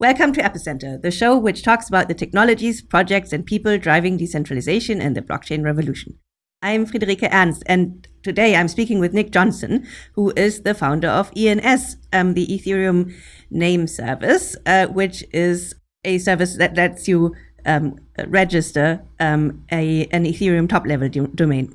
Welcome to Epicenter, the show which talks about the technologies, projects, and people driving decentralization and the blockchain revolution. I'm Friederike Ernst, and today I'm speaking with Nick Johnson, who is the founder of ENS, um, the Ethereum name service, uh, which is a service that lets you um, register um, a, an Ethereum top level do domain.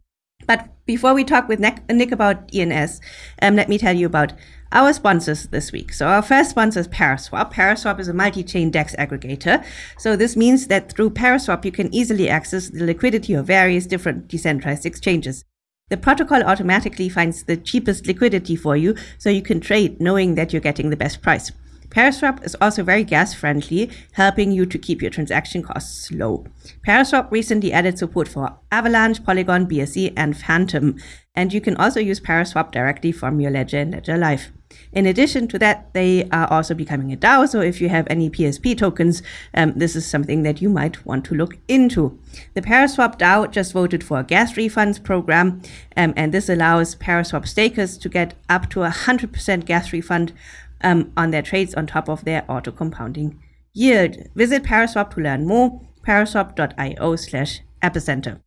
But before we talk with Nick, about ENS, um, let me tell you about our sponsors this week. So our first sponsor is Paraswap. Paraswap is a multi-chain DEX aggregator. So this means that through Paraswap, you can easily access the liquidity of various different decentralized exchanges. The protocol automatically finds the cheapest liquidity for you, so you can trade knowing that you're getting the best price. Paraswap is also very gas friendly, helping you to keep your transaction costs low. Paraswap recently added support for Avalanche, Polygon, BSC, and Fantom, and you can also use Paraswap directly from your ledger in Ledger Live. In addition to that, they are also becoming a DAO. So if you have any PSP tokens, um, this is something that you might want to look into. The Paraswap DAO just voted for a gas refunds program, um, and this allows Paraswap stakers to get up to a 100% gas refund um, on their trades on top of their auto compounding yield. Visit Paraswap to learn more, paraswap.io slash epicenter.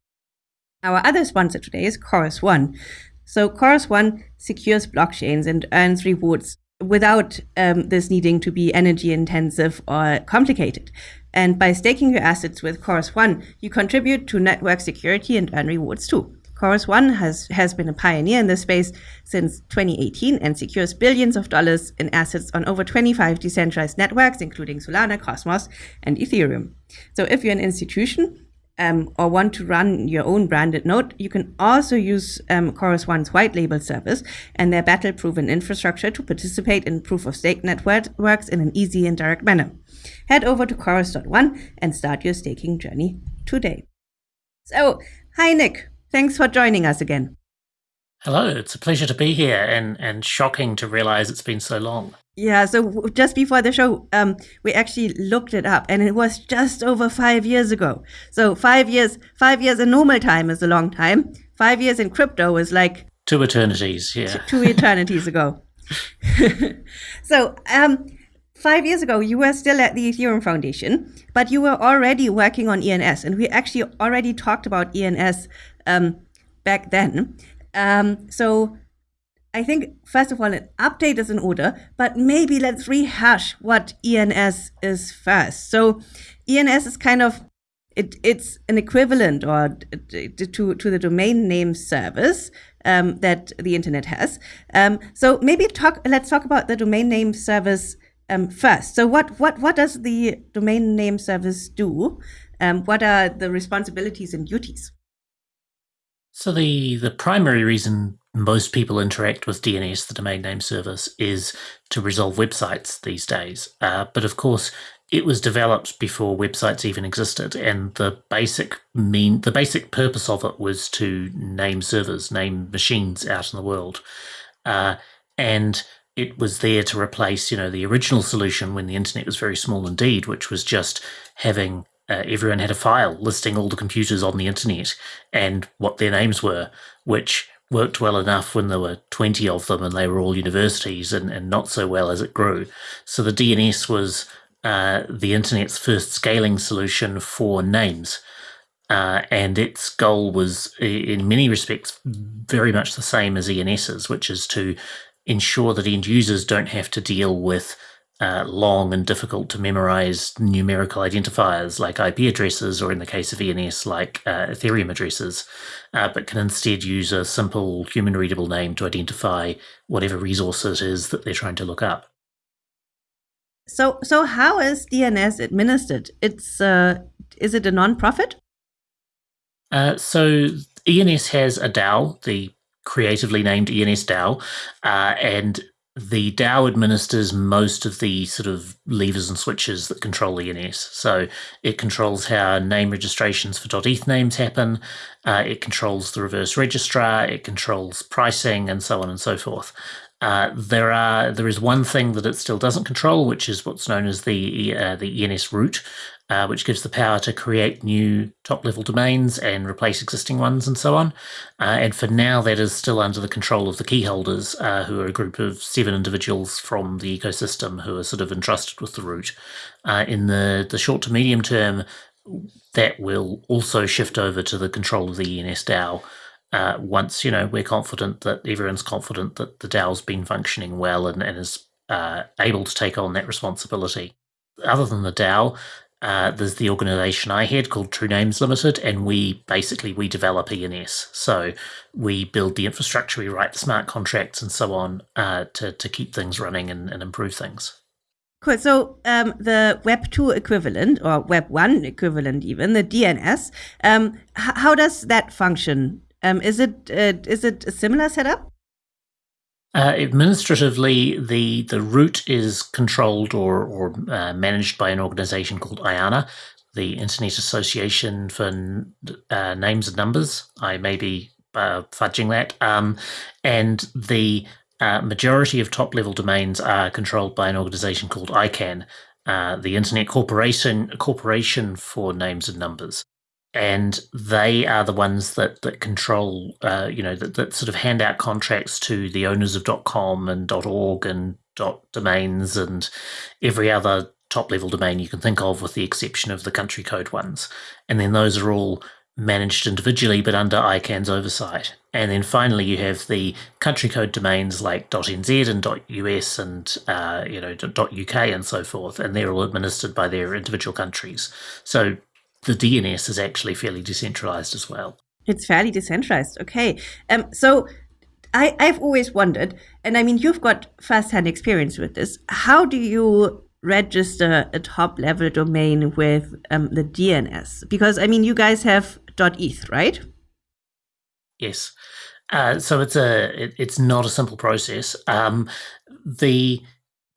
Our other sponsor today is Chorus One. So Chorus One secures blockchains and earns rewards without um, this needing to be energy intensive or complicated. And by staking your assets with Chorus One, you contribute to network security and earn rewards too. Chorus One has, has been a pioneer in this space since 2018 and secures billions of dollars in assets on over 25 decentralized networks, including Solana, Cosmos, and Ethereum. So if you're an institution um, or want to run your own branded node, you can also use um, Chorus One's white label service and their battle proven infrastructure to participate in proof of stake networks in an easy and direct manner. Head over to Chorus.one and start your staking journey today. So, hi Nick, thanks for joining us again. Hello, it's a pleasure to be here and, and shocking to realize it's been so long. Yeah, so just before the show, um, we actually looked it up, and it was just over five years ago. So five years, five years in normal time is a long time. Five years in crypto is like two eternities. Yeah, two eternities ago. so, um, five years ago, you were still at the Ethereum Foundation, but you were already working on ENS, and we actually already talked about ENS um, back then. Um, so I think, first of all, an update is in order, but maybe let's rehash what ENS is first. So ENS is kind of it, it's an equivalent or to, to the domain name service um, that the internet has. Um, so maybe talk. Let's talk about the domain name service um, first. So what what what does the domain name service do? Um, what are the responsibilities and duties? So the the primary reason most people interact with DNS, the domain name service, is to resolve websites these days. Uh, but of course, it was developed before websites even existed, and the basic mean the basic purpose of it was to name servers, name machines out in the world, uh, and it was there to replace, you know, the original solution when the internet was very small indeed, which was just having uh, everyone had a file listing all the computers on the internet and what their names were, which worked well enough when there were 20 of them and they were all universities and, and not so well as it grew. So the DNS was uh, the internet's first scaling solution for names. Uh, and its goal was, in many respects, very much the same as ENS's, which is to ensure that end users don't have to deal with uh, long and difficult to memorize numerical identifiers like IP addresses, or in the case of ENS, like uh, Ethereum addresses, uh, but can instead use a simple human readable name to identify whatever resource it is that they're trying to look up. So, so how is DNS administered? It's uh, is it a non-profit? Uh, so ENS has a DAO, the creatively named ENS DAO, uh, and the DAO administers most of the sort of levers and switches that control the ENS. So it controls how name registrations for .eth names happen. Uh, it controls the reverse registrar. It controls pricing and so on and so forth. Uh, there are there is one thing that it still doesn't control, which is what's known as the uh, the ENS root, uh, which gives the power to create new top level domains and replace existing ones and so on. Uh, and for now, that is still under the control of the key holders, uh, who are a group of seven individuals from the ecosystem who are sort of entrusted with the root. Uh, in the, the short to medium term, that will also shift over to the control of the ENS DAO. Uh, once you know we're confident that everyone's confident that the DAO's been functioning well and, and is uh, able to take on that responsibility. Other than the DAO, uh, there's the organization I head called True Names Limited, and we basically we develop ENS. So we build the infrastructure, we write the smart contracts, and so on uh, to to keep things running and, and improve things. Cool. So um, the Web two equivalent or Web one equivalent, even the DNS, um, how does that function? Um, is it uh, is it a similar setup? Uh, administratively, the the root is controlled or or uh, managed by an organization called IANA, the Internet Association for uh, Names and Numbers. I may be uh, fudging that, um, and the uh, majority of top level domains are controlled by an organization called ICANN, the Internet Corporation Corporation for Names and Numbers and they are the ones that that control, uh, you know, that, that sort of hand out contracts to the owners of .com and .org and .domains and every other top level domain you can think of, with the exception of the country code ones. And then those are all managed individually, but under ICANN's oversight. And then finally, you have the country code domains like .nz and .us and uh, you know .uk and so forth, and they're all administered by their individual countries. So the DNS is actually fairly decentralized as well. It's fairly decentralized. Okay. Um, so I, I've always wondered, and I mean, you've got firsthand experience with this. How do you register a top level domain with um, the DNS? Because I mean, you guys have .eth, right? Yes. Uh, so it's a it, it's not a simple process. Um, the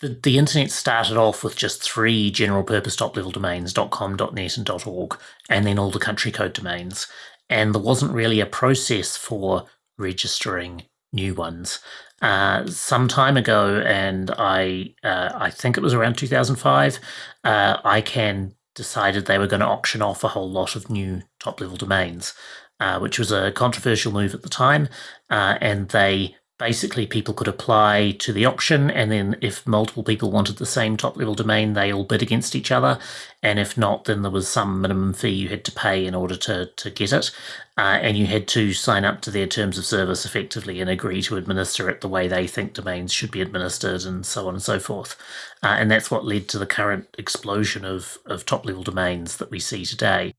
the, the internet started off with just three general purpose top level domains .com, .net, and .org, and then all the country code domains. And there wasn't really a process for registering new ones. Uh, some time ago, and I uh, I think it was around 2005, uh, ICANN decided they were going to auction off a whole lot of new top level domains, uh, which was a controversial move at the time, uh, and they basically people could apply to the auction and then if multiple people wanted the same top level domain they all bid against each other. And if not then there was some minimum fee you had to pay in order to, to get it. Uh, and you had to sign up to their terms of service effectively and agree to administer it the way they think domains should be administered and so on and so forth. Uh, and that's what led to the current explosion of, of top level domains that we see today.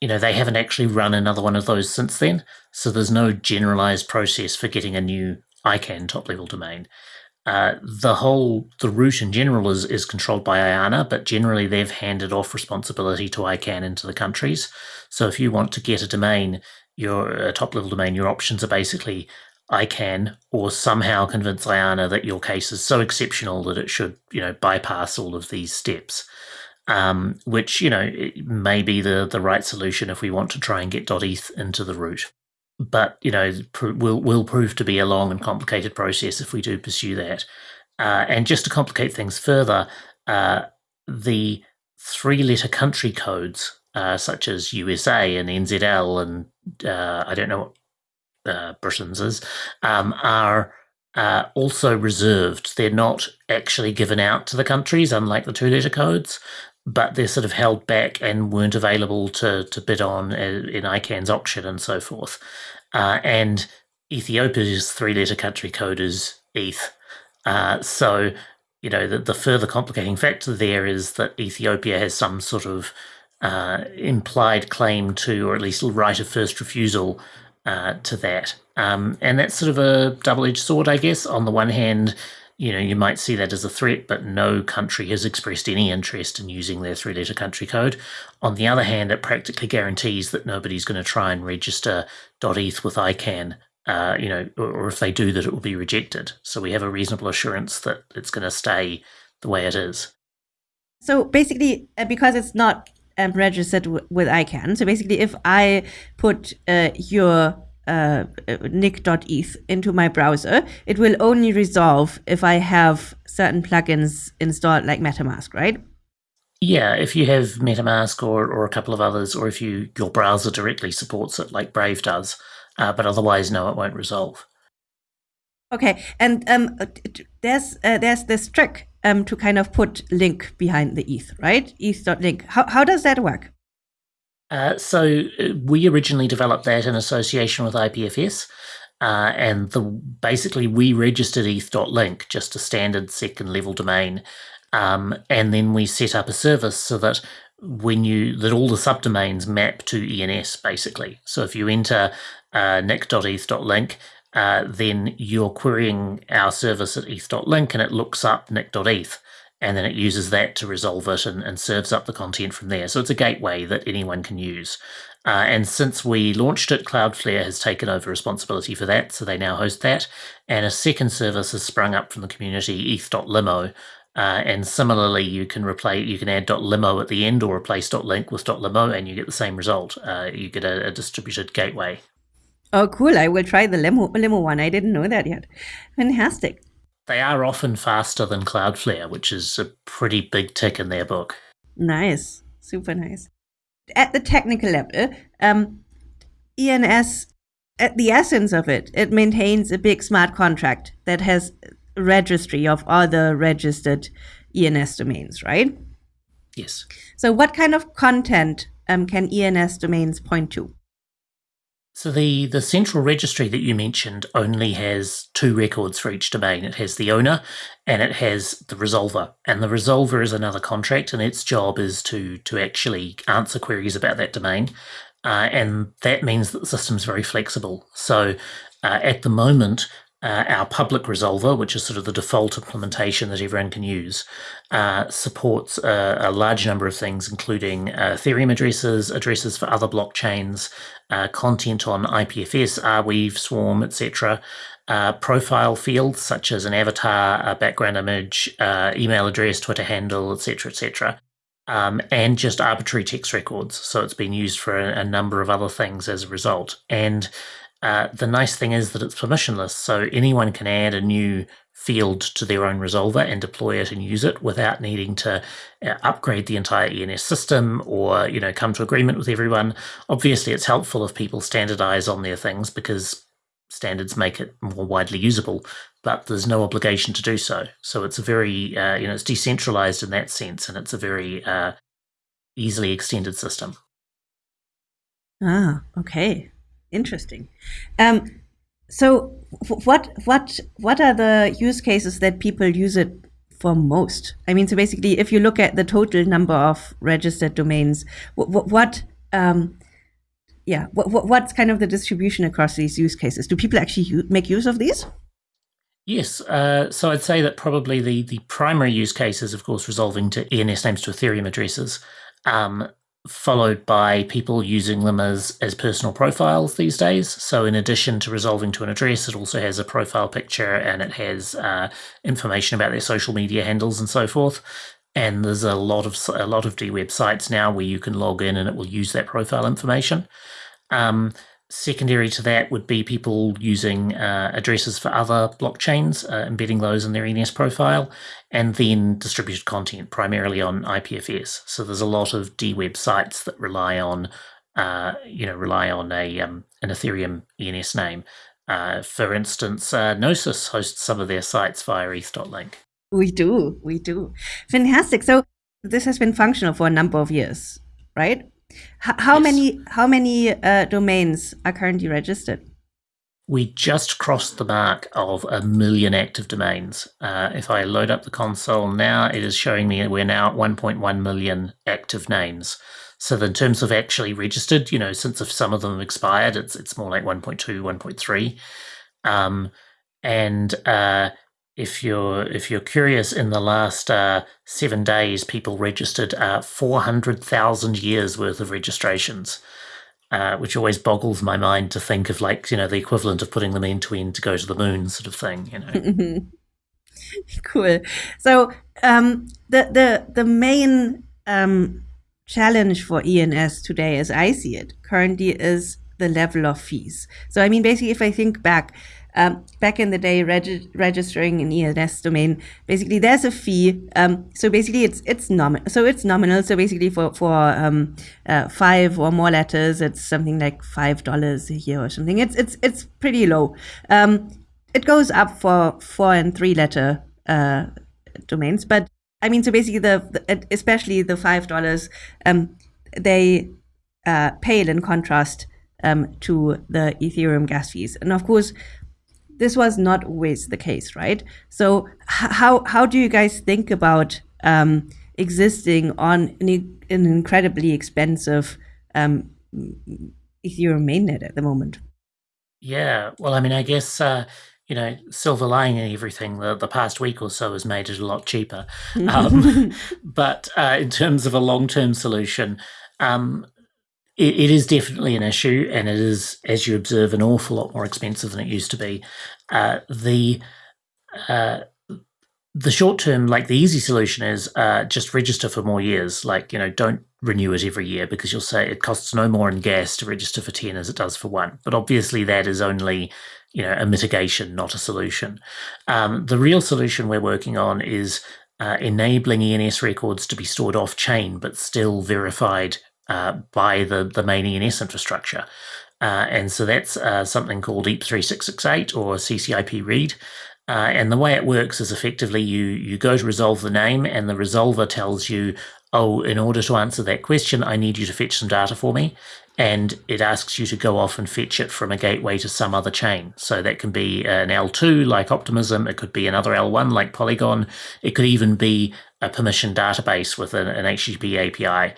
You know, they haven't actually run another one of those since then. So there's no generalized process for getting a new ICANN top level domain. Uh, the whole the root in general is is controlled by IANA, but generally they've handed off responsibility to ICANN into the countries. So if you want to get a domain, your a top level domain, your options are basically ICANN or somehow convince IANA that your case is so exceptional that it should you know bypass all of these steps. Um, which you know may be the the right solution if we want to try and get .eth into the root but you know will will prove to be a long and complicated process if we do pursue that. Uh, and just to complicate things further, uh, the three-letter country codes uh, such as USA and NZL and uh, I don't know what uh, Britain's is um, are uh, also reserved. They're not actually given out to the countries, unlike the two-letter codes but they're sort of held back and weren't available to to bid on in ICANN's auction and so forth. Uh, and Ethiopia's three-letter country code is ETH. Uh, so, you know, the, the further complicating factor there is that Ethiopia has some sort of uh, implied claim to, or at least right of first refusal uh, to that. Um, and that's sort of a double-edged sword, I guess. On the one hand, you know, you might see that as a threat, but no country has expressed any interest in using their three letter country code. On the other hand, it practically guarantees that nobody's going to try and register .eth with ICANN, uh, you know, or, if they do, that it will be rejected. So we have a reasonable assurance that it's going to stay the way it is. So basically, uh, because it's not um, registered with ICANN, so basically, if I put uh, your uh, nick.eth into my browser, it will only resolve if I have certain plugins installed like MetaMask, right? Yeah, if you have MetaMask or, or a couple of others, or if you your browser directly supports it, like Brave does, uh, but otherwise, no, it won't resolve. Okay, and um, there's uh, there's this trick um, to kind of put link behind the ETH, right? ETH.link. How how does that work? Uh, so uh, we originally developed that in association with IPFS. Uh, and the basically we registered eth.link, just a standard second level domain, um, and then we set up a service so that when you that all the subdomains map to ENS basically. So if you enter uh, nick.eth.link, uh, then you're querying our service at eth.link and it looks up nick.eth and then it uses that to resolve it and, and serves up the content from there. So it's a gateway that anyone can use. Uh, and since we launched it, Cloudflare has taken over responsibility for that, so they now host that. And a second service has sprung up from the community, eth.limo, uh, and similarly, you can replace you can add .limo at the end or replace .link with .limo, and you get the same result. Uh, you get a, a, distributed gateway. Oh, cool! I will try the limo limo one. I didn't know that yet. Fantastic. They are often faster than Cloudflare, which is a pretty big tick in their book. Nice, super nice. At the technical level, um, ENS, at the essence of it, it maintains a big smart contract that has registry of other registered ENS domains, right? Yes. So, what kind of content um, can ENS domains point to? So the, the central registry that you mentioned only has two records for each domain. It has the owner and it has the resolver. And the resolver is another contract and its job is to, to actually answer queries about that domain. Uh, and that means that the system's very flexible. So uh, at the moment, uh, our public resolver, which is sort of the default implementation that everyone can use, uh, supports a, a, large number of things, including uh, Ethereum addresses, addresses for other blockchains, uh, content on IPFS, Arweave, Swarm, etc., uh, profile fields such as an avatar, a background image, uh, email address, Twitter handle, etc., etc. Um, and just arbitrary text records. So it's been used for a, a number of other things as a result. And uh, the nice thing is that it's permissionless, so anyone can add a new field to their own resolver and deploy it and use it without needing to uh, upgrade the entire ENS system or you know come to agreement with everyone. Obviously, it's helpful if people standardize on their things because standards make it more widely usable, but there's no obligation to do so. So it's a very uh, you know it's decentralized in that sense, and it's a very uh, easily extended system. Ah, okay. Interesting. Um, so, what what what are the use cases that people use it for most? I mean, so basically, if you look at the total number of registered domains, what, what um, yeah, what, what's kind of the distribution across these use cases? Do people actually make use of these? Yes, uh, so I'd say that probably the the primary use case is, of course, resolving to ENS names to Ethereum addresses. Um, followed by people using them as, as personal profiles these days. So, in addition to resolving to an address, it also has a profile picture and it has uh, information about their social media handles and so forth. And there's a lot of a lot of D websites now where you can log in and it will use that profile information. Um, Secondary to that would be people using uh, addresses for other blockchains, uh, embedding those in their ENS profile, and then distributed content primarily on IPFS. So there's a lot of DWeb sites that rely on, uh, you know, rely on a um, an Ethereum ENS name. Uh, for instance, uh, Gnosis hosts some of their sites via ETH.link. We do, we do. Fantastic. So this has been functional for a number of years, right? How yes. many how many uh, domains are currently registered? We just crossed the mark of a million active domains. Uh, if I load up the console now, it is showing me we're now at 1.1 million active names. So in terms of actually registered, you know, since if some of them expired, it's it's more like 1.2, 1.3. Um, and uh, if you're if you're curious, in the last uh, seven days, people registered uh, four hundred thousand years worth of registrations, uh, which always boggles my mind to think of like you know the equivalent of putting them end to end to go to the moon, sort of thing. You know. cool. So um, the the the main um, challenge for ENS today, as I see it, currently is the level of fees. So I mean, basically, if I think back um, back in the day, regi- registering an ENS domain, basically there's a fee. Um, so basically, it's it's nominal. So it's nominal. So basically, for for um, uh, five or more letters, it's something like five dollars a year or something. It's it's it's pretty low. Um, it goes up for four and three letter uh, domains, but I mean, so basically, the, the especially the five dollars, um, they uh, pale in contrast um, to the Ethereum gas fees, and of course, this was not always the case, right? So, how how do you guys think about um, existing on an, an incredibly expensive um, Ethereum mainnet at the moment? Yeah, well, I mean, I guess uh, you know, silver lining and everything, the, the past week or so has made it a lot cheaper. Um, but uh, in terms of a long term solution, um, it, it is definitely an issue, and it is, as you observe, an awful lot more expensive than it used to be. Uh, the uh, the short term, like the easy solution is uh, just register for more years. Like, you know, don't renew it every year because you'll say it costs no more in gas to register for 10 as it does for one. But obviously, that is only you know a mitigation, not a solution. Um, the real solution we're working on is uh, enabling ENS records to be stored off chain, but still verified uh, by the the main ENS infrastructure. Uh, and so that's uh, something called EIP3668 or CCIP read. Uh, and the way it works is effectively you you go to resolve the name, and the resolver tells you, "Oh, in order to answer that question, I need you to fetch some data for me." and it asks you to go off and fetch it from a gateway to some other chain. So that can be an L2 like Optimism, it could be another L1 like Polygon, it could even be a permission database with an, an HTTP API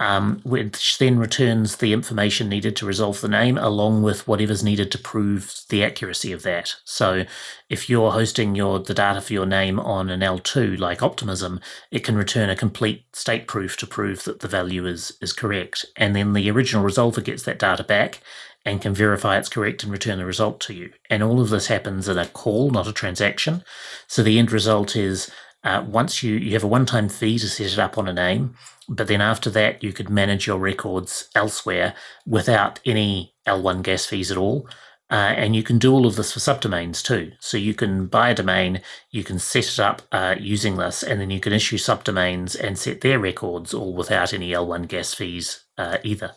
um, which then returns the information needed to resolve the name along with whatever's needed to prove the accuracy of that. So if you're hosting your the data for your name on an L2 like Optimism, it can return a complete state proof to prove that the value is is correct. And then the original resolver gets that data back and can verify it's correct and return the result to you. And all of this happens in a call, not a transaction. So the end result is uh, once you, you have a one-time fee to set it up on a name, but then after that you could manage your records elsewhere without any L1 gas fees at all. Uh, and you can do all of this for subdomains too. So you can buy a domain, you can set it up uh, using this, and then you can issue subdomains and set their records all without any L1 gas fees uh, either.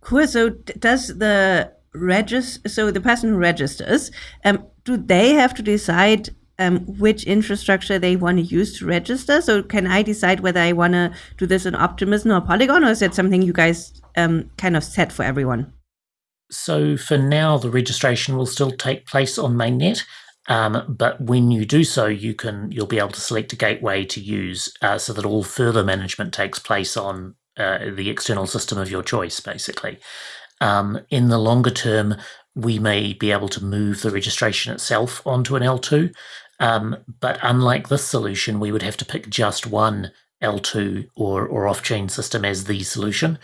Cool. So does the register, so the person who registers, um, do they have to decide um, which infrastructure they want to use to register. So can I decide whether I want to do this in Optimism or Polygon, or is that something you guys um, kind of set for everyone? So for now, the registration will still take place on mainnet. Um, but when you do so, you can you'll be able to select a gateway to use, uh, so that all further management takes place on uh, the external system of your choice, basically. Um, in the longer term, we may be able to move the registration itself onto an L2, um, but unlike this solution, we would have to pick just one L2 or, or off-chain system as the solution.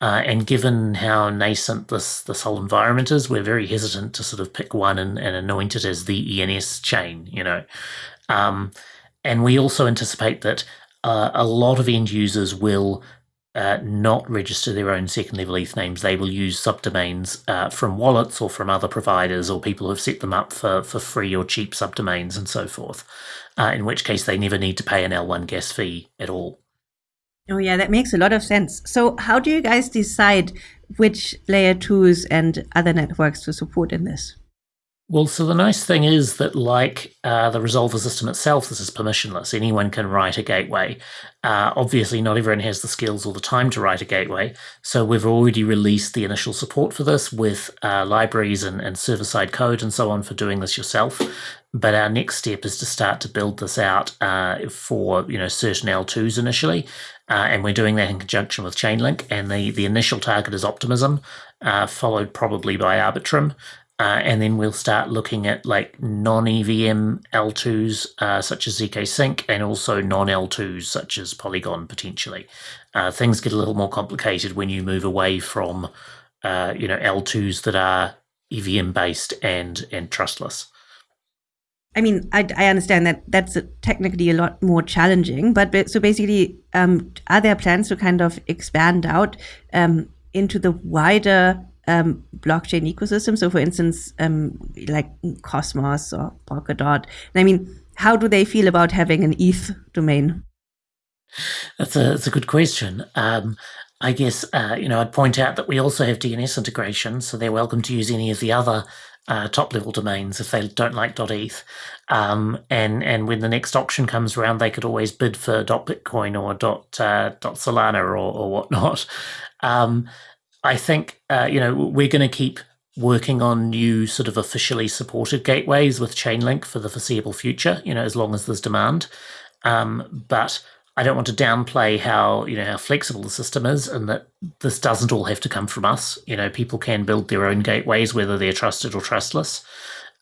Uh, and given how nascent this, this whole environment is, we're very hesitant to sort of pick one and, and anoint it as the ENS chain, you know. Um, and we also anticipate that uh, a lot of end users will uh, not register their own second level ETH names. They will use subdomains uh, from wallets or from other providers or people who have set them up for, for free or cheap subdomains and so forth, uh, in which case they never need to pay an L1 gas fee at all. Oh, yeah, that makes a lot of sense. So, how do you guys decide which layer twos and other networks to support in this? Well, so the nice thing is that, like uh, the resolver system itself, this is permissionless. Anyone can write a gateway. Uh, obviously, not everyone has the skills or the time to write a gateway. So we've already released the initial support for this with uh, libraries and, and server side code and so on for doing this yourself. But our next step is to start to build this out uh, for you know certain L2s initially. Uh, and we're doing that in conjunction with Chainlink. And the, the initial target is Optimism, uh, followed probably by Arbitrum. Uh, and then we'll start looking at like non-EVM L2s uh, such as ZK Sync and also non-L2s such as Polygon potentially. Uh, things get a little more complicated when you move away from uh, you know L2s that are EVM based and and trustless. I mean, I, I understand that that's a, technically a lot more challenging, but so basically, um, are there plans to kind of expand out um, into the wider um, blockchain ecosystem. So, for instance, um, like Cosmos or Polkadot. I mean, how do they feel about having an ETH domain? That's a that's a good question. Um, I guess uh, you know I'd point out that we also have DNS integration, so they're welcome to use any of the other uh, top level domains if they don't like .eth. Um, and and when the next auction comes around, they could always bid for .bitcoin or dot, uh, .solana or, or whatnot. Um, I think uh, you know we're going to keep working on new sort of officially supported gateways with Chainlink for the foreseeable future. You know, as long as there's demand. Um, but I don't want to downplay how you know how flexible the system is, and that this doesn't all have to come from us. You know, people can build their own gateways, whether they're trusted or trustless.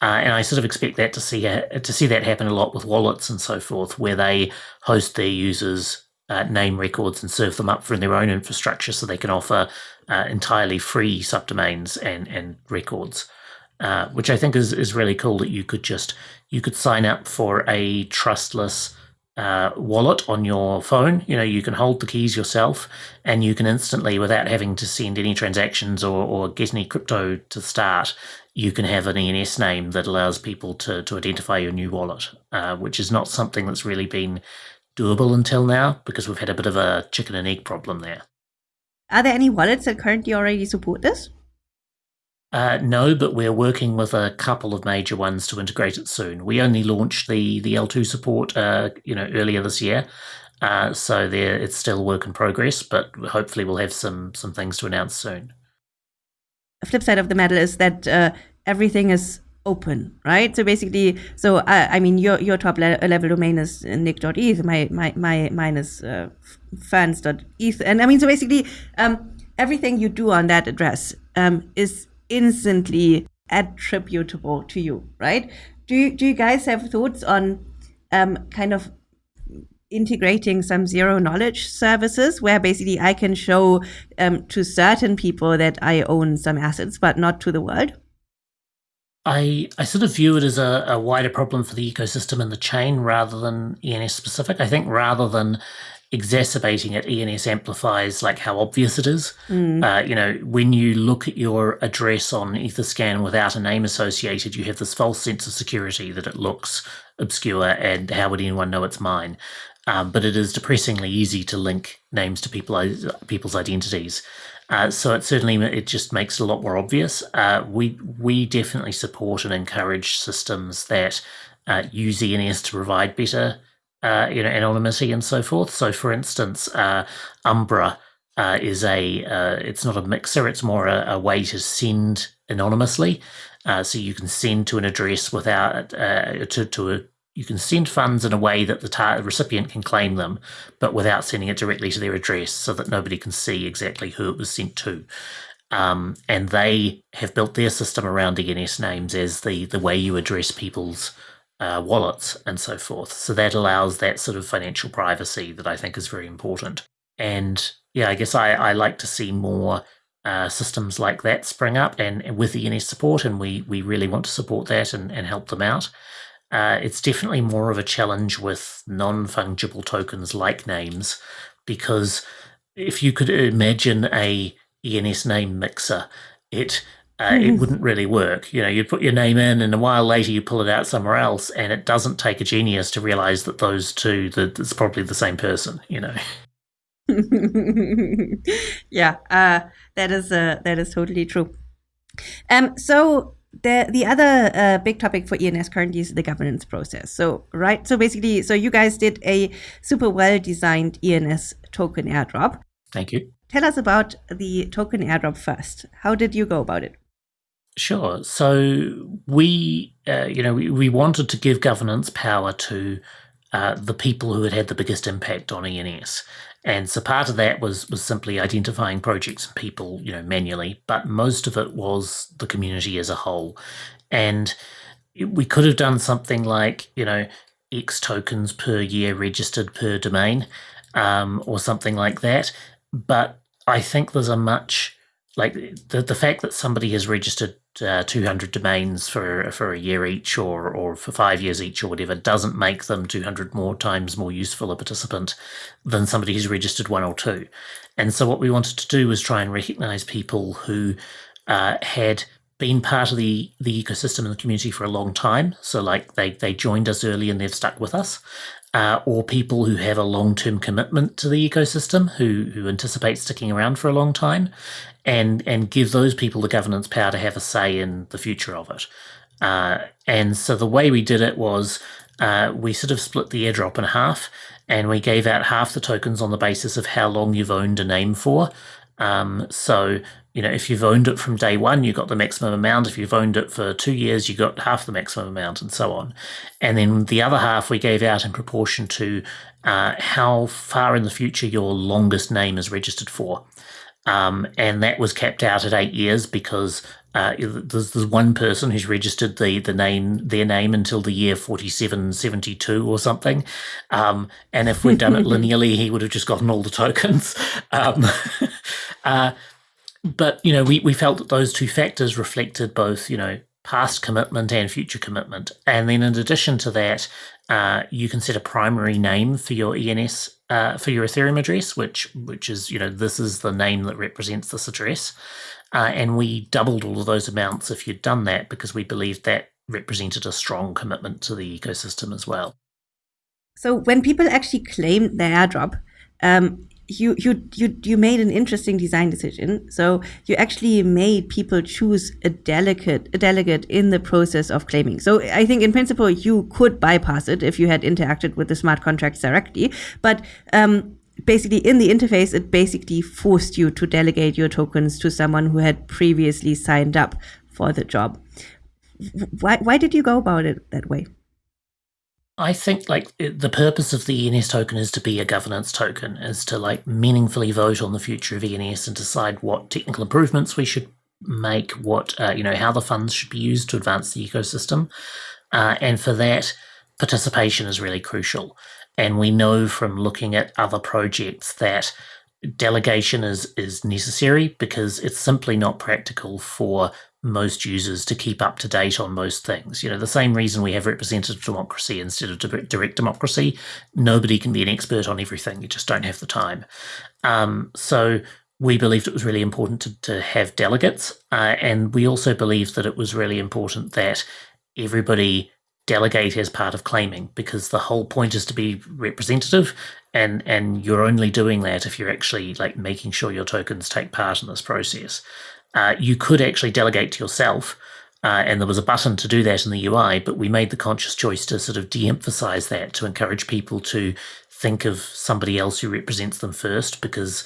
Uh, and I sort of expect that to see to see that happen a lot with wallets and so forth, where they host their users' uh, name records and serve them up from their own infrastructure, so they can offer uh, entirely free subdomains and and records. Uh, which I think is is really cool that you could just you could sign up for a trustless uh, wallet on your phone. You know, you can hold the keys yourself and you can instantly, without having to send any transactions or, or get any crypto to start, you can have an ENS name that allows people to, to identify your new wallet, uh, which is not something that's really been doable until now because we've had a bit of a chicken and egg problem there. Are there any wallets that currently already support this? Uh, no, but we're working with a couple of major ones to integrate it soon. We only launched the the L2 support, uh, you know, earlier this year, uh, so there it's still work in progress. But hopefully, we'll have some some things to announce soon. The flip side of the medal is that uh, everything is open, right? So basically, so uh, I mean, your your top le level domain is nick.eth. My my my mine is uh, ferns.eth, and I mean, so basically, um, everything you do on that address um, is instantly attributable to you, right? Do you, do you guys have thoughts on um, kind of integrating some zero knowledge services where basically I can show um, to certain people that I own some assets, but not to the world? I, I sort of view it as a, a wider problem for the ecosystem and the chain rather than ENS specific. I think rather than exacerbating it, ENS amplifies like how obvious it is. Mm. Uh, you know, when you look at your address on Etherscan without a name associated, you have this false sense of security that it looks obscure and how would anyone know it's mine? Um, but it is depressingly easy to link names to people people's identities. Uh, so it certainly it just makes it a lot more obvious. Uh, we we definitely support and encourage systems that uh, use ENS to provide better uh, you know, anonymity and so forth. So, for instance, uh, Umbra is a it's not a mixer; it's more a, a way to send anonymously. So you can send to an address without to to a you can send funds in a way that the recipient can claim them, but without sending it directly to their address, so that nobody can see exactly who it was sent to. Um, and they have built their system around ENS names as the the way you address people's uh, wallets and so forth. So that allows that sort of financial privacy that I think is very important. And yeah, I guess I, I like to see more uh, systems like that spring up and, and, with the NS support, and we we really want to support that and, and help them out. Uh, it's definitely more of a challenge with non fungible tokens like names, because if you could imagine a ENS name mixer, it uh, it wouldn't really work. You know, you'd put your name in, and a while later you pull it out somewhere else, and it doesn't take a genius to realize that those two, that it's probably the same person. You know. yeah, uh, that is uh, that is totally true. Um, so the the other uh, big topic for ENS currently is the governance process. So right, so basically, so you guys did a super well designed ENS token airdrop. Thank you. Tell us about the token airdrop first. How did you go about it? Sure. So we, uh, you know, we, we wanted to give governance power to uh, the people who had had the biggest impact on ENS. And so part of that was was simply identifying projects and people, you know, manually, but most of it was the community as a whole. And we could have done something like, you know, X tokens per year registered per domain, um, or something like that. But I think there's a much like the the fact that somebody has registered uh, 200 domains for for a year each or or for five years each or whatever doesn't make them 200 more times more useful a participant than somebody who's registered one or two and so what we wanted to do was try and recognize people who uh, had been part of the the ecosystem and the community for a long time. So like they they joined us early and they've stuck with us. Uh, or people who have a long-term commitment to the ecosystem, who who anticipate sticking around for a long time, and and give those people the governance power to have a say in the future of it. Uh, and so the way we did it was uh, we sort of split the airdrop in half, and we gave out half the tokens on the basis of how long you've owned a name for. Um, so you know, if you've owned it from day one, you got the maximum amount. If you've owned it for two years, you got half the maximum amount, and so on. And then the other half we gave out in proportion to uh, how far in the future your longest name is registered for. Um, and that was kept out at eight years because uh, there's, there's one person who's registered the the name their name until the year 4772 or something um, and if we'd done it linearly he would have just gotten all the tokens um, uh, but you know, we, we felt that those two factors reflected both, you know, past commitment and future commitment. And then in addition to that, uh, you can set a primary name for your ENS uh, for your Ethereum address, which which is you know this is the name that represents this address. Uh, and we doubled all of those amounts if you'd done that because we believed that represented a strong commitment to the ecosystem as well. So when people actually claim their airdrop, um, you you you you made an interesting design decision. So you actually made people choose a delegate a delegate in the process of claiming. So I think in principle you could bypass it if you had interacted with the smart contracts directly, but um, basically in the interface it basically forced you to delegate your tokens to someone who had previously signed up for the job. Why why did you go about it that way? I think like the purpose of the ENS token is to be a governance token, is to like meaningfully vote on the future of ENS and decide what technical improvements we should make, what uh, you know, how the funds should be used to advance the ecosystem, uh, and for that, participation is really crucial. And we know from looking at other projects that delegation is is necessary because it's simply not practical for most users to keep up to date on most things. You know, the same reason we have representative democracy instead of direct democracy. Nobody can be an expert on everything. You just don't have the time. Um, so we believed it was really important to, to have delegates. Uh, and we also believed that it was really important that everybody delegate as part of claiming because the whole point is to be representative and and you're only doing that if you're actually like making sure your tokens take part in this process uh, you could actually delegate to yourself. Uh, and there was a button to do that in the UI, but we made the conscious choice to sort of de emphasize that to encourage people to think of somebody else who represents them first because,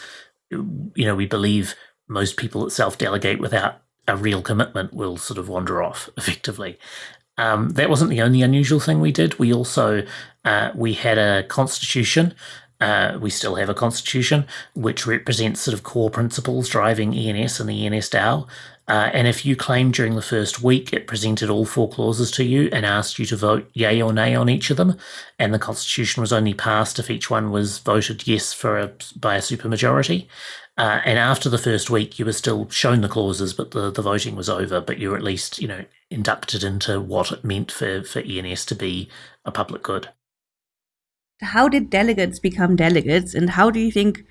you know, we believe most people that self delegate without a real commitment will sort of wander off effectively. Um, that wasn't the only unusual thing we did. We also uh, we had a constitution uh, we still have a constitution which represents sort of core principles driving ENS and the ENS DAO. Uh, and if you claimed during the first week, it presented all four clauses to you and asked you to vote yay or nay on each of them. And the constitution was only passed if each one was voted yes for a, by a supermajority. Uh, and after the first week, you were still shown the clauses, but the, the voting was over. But you were at least, you know, inducted into what it meant for, for ENS to be a public good how did delegates become delegates and how do you think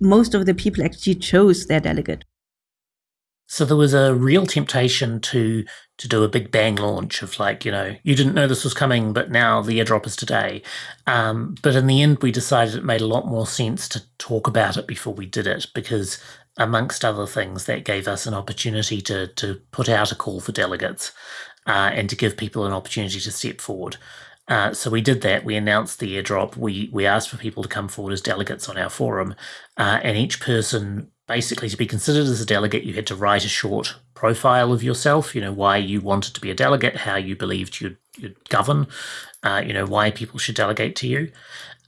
most of the people actually chose their delegate so there was a real temptation to to do a big bang launch of like you know you didn't know this was coming but now the airdrop is today um, but in the end we decided it made a lot more sense to talk about it before we did it because amongst other things that gave us an opportunity to to put out a call for delegates uh, and to give people an opportunity to step forward uh, so we did that. We announced the airdrop. We we asked for people to come forward as delegates on our forum, uh, and each person basically to be considered as a delegate, you had to write a short profile of yourself. You know why you wanted to be a delegate, how you believed you'd, you'd govern, uh, you know why people should delegate to you,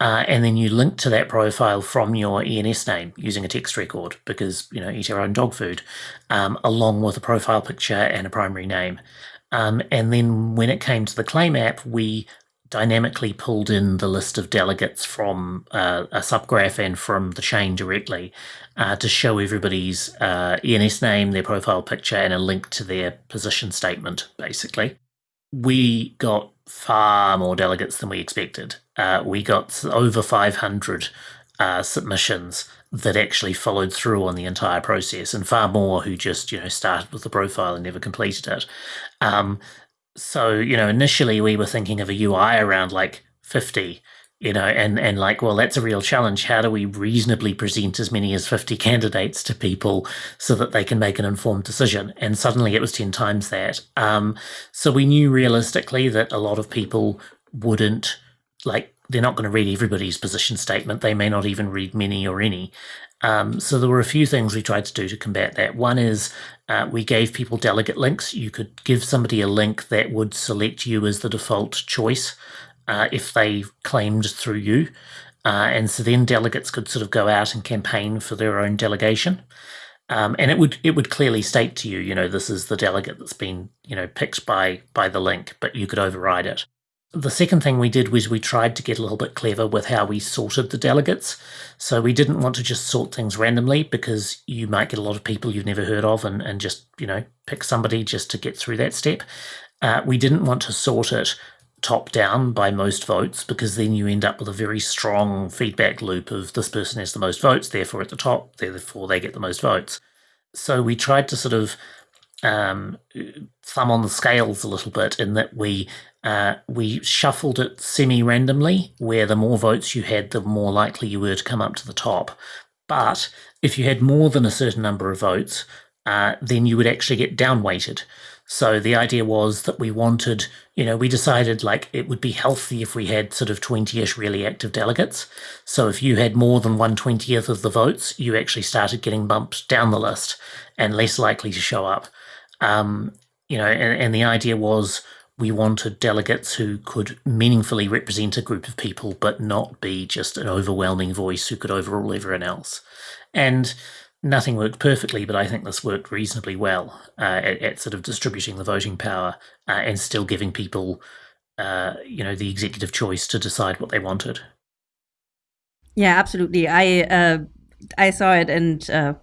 uh, and then you link to that profile from your ENS name using a text record because you know eat our own dog food, um, along with a profile picture and a primary name. Um, and then when it came to the claim app, we dynamically pulled in the list of delegates from uh, a subgraph and from the chain directly uh, to show everybody's uh, ENS name, their profile picture, and a link to their position statement, basically. We got far more delegates than we expected. Uh, we got over 500 uh, submissions that actually followed through on the entire process, and far more who just you know started with the profile and never completed it. Um, so you know, initially we were thinking of a UI around like fifty, you know, and and like, well, that's a real challenge. How do we reasonably present as many as fifty candidates to people so that they can make an informed decision? And suddenly it was ten times that. Um, so we knew realistically that a lot of people wouldn't like they're not going to read everybody's position statement. They may not even read many or any. Um, so there were a few things we tried to do to combat that. One is uh, we gave people delegate links. You could give somebody a link that would select you as the default choice uh, if they claimed through you. Uh, and so then delegates could sort of go out and campaign for their own delegation. Um, and it would it would clearly state to you, you know, this is the delegate that's been, you know, picked by by the link, but you could override it. The second thing we did was we tried to get a little bit clever with how we sorted the delegates. So we didn't want to just sort things randomly because you might get a lot of people you've never heard of and, and just, you know, pick somebody just to get through that step. Uh, we didn't want to sort it top down by most votes because then you end up with a very strong feedback loop of this person has the most votes, therefore at the top, therefore they get the most votes. So we tried to sort of um, thumb on the scales a little bit in that we uh, we shuffled it semi-randomly, where the more votes you had, the more likely you were to come up to the top. But if you had more than a certain number of votes, uh, then you would actually get downweighted. So the idea was that we wanted, you know, we decided like it would be healthy if we had sort of 20 ish really active delegates. So if you had more than 120th of the votes, you actually started getting bumped down the list and less likely to show up. Um, you know, and, and the idea was we wanted delegates who could meaningfully represent a group of people, but not be just an overwhelming voice who could overrule everyone else. And nothing worked perfectly, but I think this worked reasonably well uh, at, at, sort of distributing the voting power uh, and still giving people, uh, you know, the executive choice to decide what they wanted. Yeah, absolutely. I uh, I saw it and uh,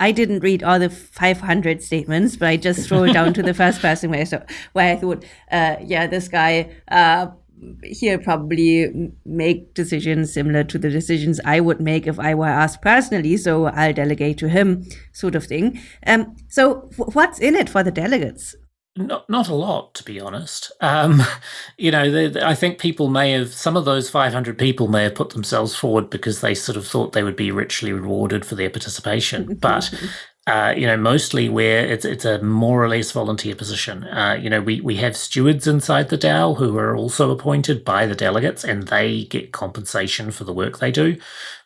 I didn't read all the 500 statements, but I just scrolled down to the first person where I, saw, where I thought, uh, yeah, this guy he'll probably make decisions similar to the decisions I would make if I were asked personally. So I'll delegate to him, sort of thing. Um, so what's in it for the delegates? Not, not a lot, to be honest. Um, you know, they, they, I think people may have, some of those 500 people may have put themselves forward because they sort of thought they would be richly rewarded for their participation. But uh, you know, mostly where it's it's a more or less volunteer position. Uh, you know, we we have stewards inside the DAO who are also appointed by the delegates, and they get compensation for the work they do.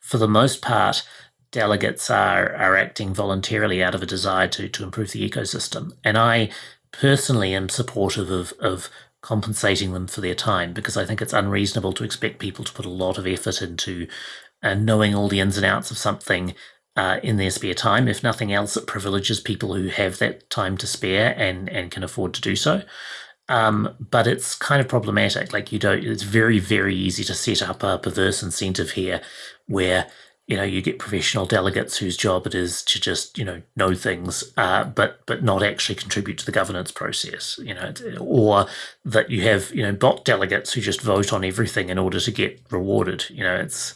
For the most part, delegates are are acting voluntarily out of a desire to to improve the ecosystem, and I personally am supportive of of compensating them for their time because I think it's unreasonable to expect people to put a lot of effort into uh, knowing all the ins and outs of something uh, in their spare time. If nothing else, it privileges people who have that time to spare and and can afford to do so. Um, but it's kind of problematic. Like you don't. It's very very easy to set up a perverse incentive here, where you know you get professional delegates whose job it is to just you know know things, uh, but but not actually contribute to the governance process. You know, or that you have you know bot delegates who just vote on everything in order to get rewarded. You know, it's.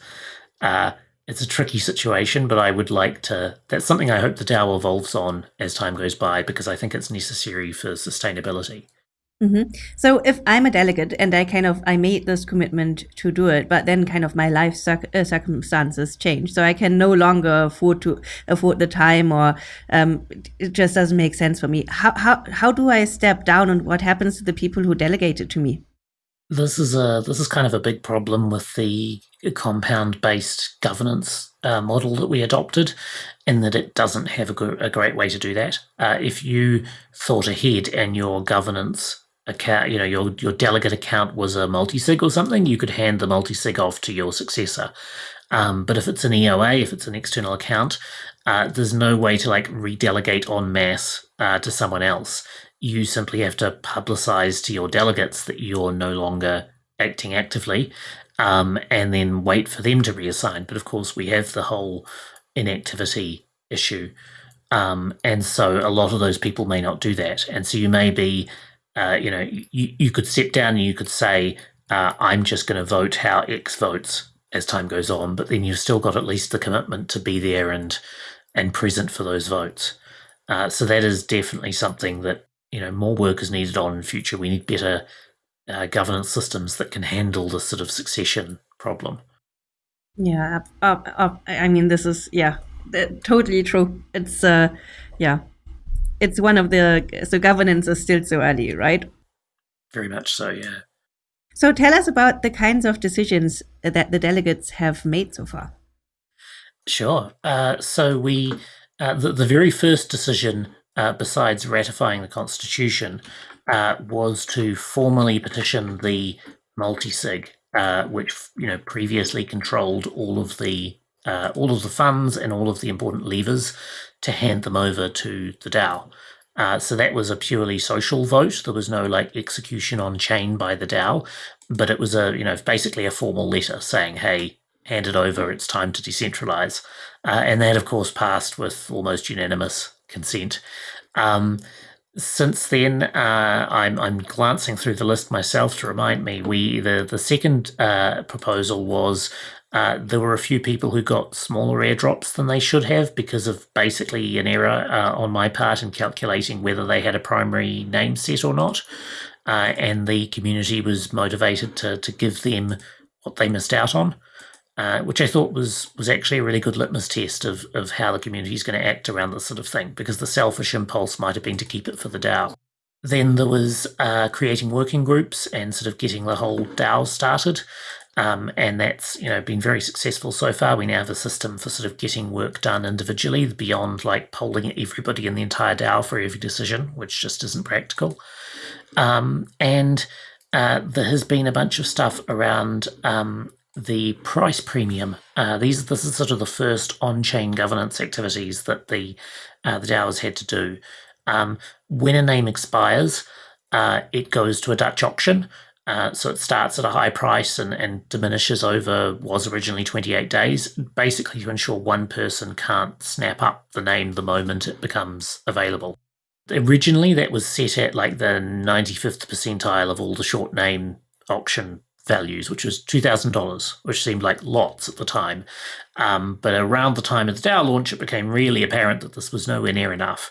Uh, it's a tricky situation, but I would like to. That's something I hope the DAO evolves on as time goes by because I think it's necessary for sustainability. Mm-hmm. So if I'm a delegate and I kind of I made this commitment to do it, but then kind of my life circ- uh, circumstances change, so I can no longer afford to afford the time, or um, it just doesn't make sense for me. How how how do I step down, and what happens to the people who delegated to me? This is a this is kind of a big problem with the compound based governance uh, model that we adopted, in that it doesn't have a, a great way to do that. Uh, if you thought ahead and your governance account, you know, your your delegate account was a multi-sig or something, you could hand the multi-sig off to your successor. Um, but if it's an EOA, if it's an external account, uh, there's no way to like redelegate en masse uh, to someone else you simply have to publicize to your delegates that you're no longer acting actively um, and then wait for them to reassign. But of course, we have the whole inactivity issue. Um, and so a lot of those people may not do that. And so you may be, uh, you know, you, you could sit down and you could say, uh, I'm just going to vote how X votes. as time goes on, but then you've still got at least the commitment to be there and and present for those votes. Uh, so that is definitely something that you know more work is needed on in future. We need better uh, governance systems that can handle this sort of succession problem. Yeah, uh, uh, I mean, this is yeah, totally true. It's uh, yeah, it's one of the so governance is still so early, right? Very much so, yeah. So tell us about the kinds of decisions that the delegates have made so far. Sure. Uh, so we uh, the, the very first decision, uh, besides ratifying the Constitution, uh, was to formally petition the multi-sig, uh, which you know previously controlled all of the uh, all of the funds and all of the important levers to hand them over to the DAO. Uh, so that was a purely social vote. There was no like execution on chain by the DAO, but it was a you know basically a formal letter saying, "Hey, hand it over. It's time to decentralize," uh, and that of course passed with almost unanimous consent. Um, since then, uh, I'm I'm glancing through the list myself to remind me. We the the second uh, proposal was uh, there were a few people who got smaller airdrops than they should have because of basically an error uh, on my part in calculating whether they had a primary name set or not. Uh, and the community was motivated to, to give them what they missed out on, uh, which I thought was was actually a really good litmus test of, of how the community is going to act around this sort of thing, because the selfish impulse might have been to keep it for the DAO. Then there was uh, creating working groups and sort of getting the whole DAO started. Um, and that's you know been very successful so far. We now have a system for sort of getting work done individually beyond like polling everybody in the entire DAO for every decision, which just isn't practical. Um, and uh, there has been a bunch of stuff around um, the price premium. Uh, these this is sort of the first on-chain governance activities that the uh, the DAO has had to do. Um, when a name expires, uh, it goes to a Dutch auction uh, so it starts at a high price and, and diminishes over was originally 28 days, basically to ensure one person can't snap up the name the moment it becomes available. Originally, that was set at like the 95th percentile of all the short name auction values, which was $2,000, which seemed like lots at the time. Um, but around the time of the DAO launch, it became really apparent that this was nowhere near enough.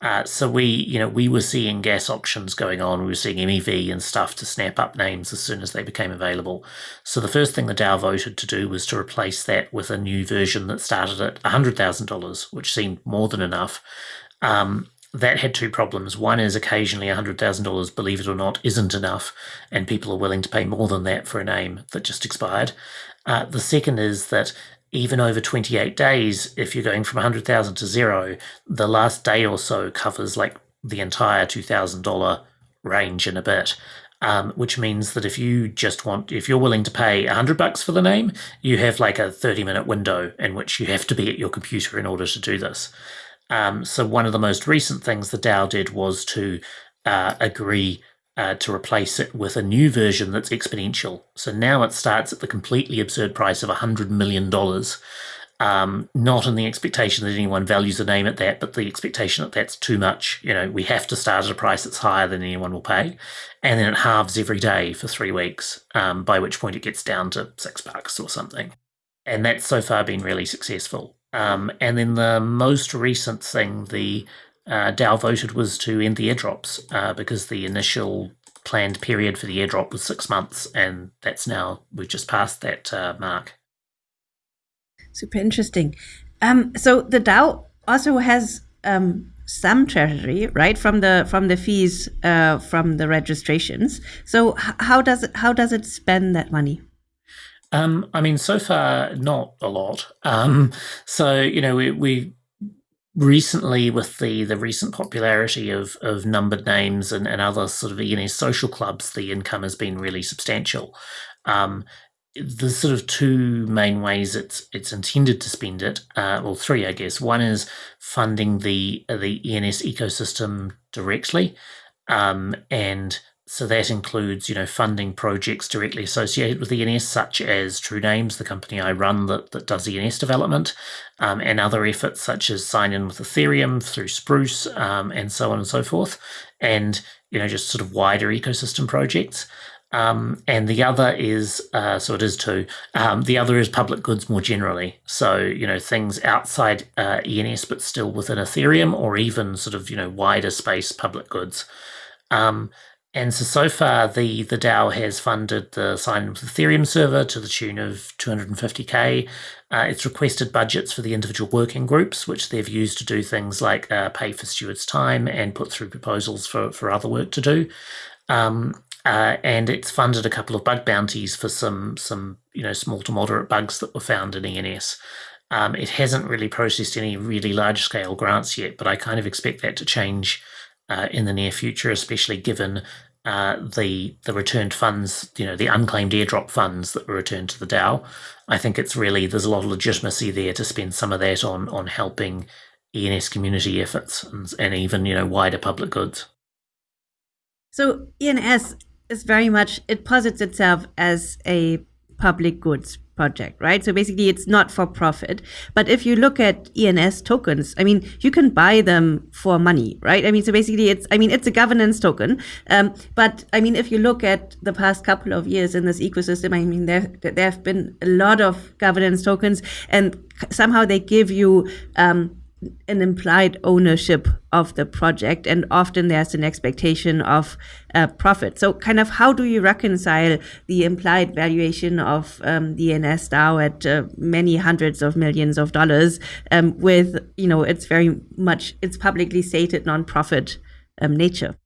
Uh, so we, you know, we were seeing gas auctions going on. We were seeing MEV and stuff to snap up names as soon as they became available. So the first thing the DAO voted to do was to replace that with a new version that started at $100,000, which seemed more than enough. Um, that had two problems. One is occasionally $100,000, believe it or not, isn't enough, and people are willing to pay more than that for a name that just expired. Uh, the second is that even over 28 days, if you're going from 100,000 to zero, the last day or so covers like the entire $2,000 range in a bit. Um, which means that if you just want, if you're willing to pay a 100 bucks for the name, you have like a 30 minute window in which you have to be at your computer in order to do this. Um, so one of the most recent things the DAO did was to uh, agree uh, to replace it with a new version that's exponential. So now it starts at the completely absurd price of $100 million. Um, not in the expectation that anyone values a name at that, but the expectation that that's too much. You know, we have to start at a price that's higher than anyone will pay. And then it halves every day for three weeks, um, by which point it gets down to six bucks or something. And that's so far been really successful. Um, and then the most recent thing, the uh, DAO voted was to end the airdrops uh, because the initial planned period for the airdrop was six months, and that's now we've just passed that uh, mark. Super interesting. Um, so the DAO also has um, some treasury, right, from the from the fees uh, from the registrations. So how does it how does it spend that money? Um, I mean, so far not a lot. Um, so you know, we we recently with the the recent popularity of of numbered names and, and other sort of ENS social clubs, the income has been really substantial. Um, there's sort of two main ways it's it's intended to spend it, uh, well, three, I guess. One is funding the the ENS ecosystem directly, um, and so that includes, you know, funding projects directly associated with ENS, such as True Names, the company I run that, that does ENS development, um, and other efforts such as sign in with Ethereum through Spruce, um, and so on and so forth, and you know, just sort of wider ecosystem projects. Um, and the other is, uh, so it is two. Um, the other is public goods more generally. So, you know, things outside uh, ENS, but still within Ethereum or even sort of, you know, wider space public goods. Um, and so, so far, the, the DAO has funded the Sign In with Ethereum server to the tune of 250k. Uh, it's requested budgets for the individual working groups, which they've used to do things like uh, pay for stewards' time and put through proposals for, for other work to do. Um, uh, and it's funded a couple of bug bounties for some some you know small to moderate bugs that were found in ENS. Um, it hasn't really processed any really large scale grants yet, but I kind of expect that to change uh, in the near future, especially given uh, the the returned funds, you know, the unclaimed airdrop funds that were returned to the DAO. I think it's really there's a lot of legitimacy there to spend some of that on on helping ENS community efforts and, and even you know wider public goods. So ENS is very much it posits itself as a public goods project, right? So basically, it's not for profit. But if you look at ENS tokens, I mean, you can buy them for money, right? I mean, so basically, it's I mean, it's a governance token. Um, but I mean, if you look at the past couple of years in this ecosystem, I mean, there there have been a lot of governance tokens, and somehow they give you um, an implied ownership of the project and often there's an expectation of uh, profit so kind of how do you reconcile the implied valuation of um, the ENS DAO at uh, many hundreds of millions of dollars um, with you know it's very much it's publicly stated non-profit um, nature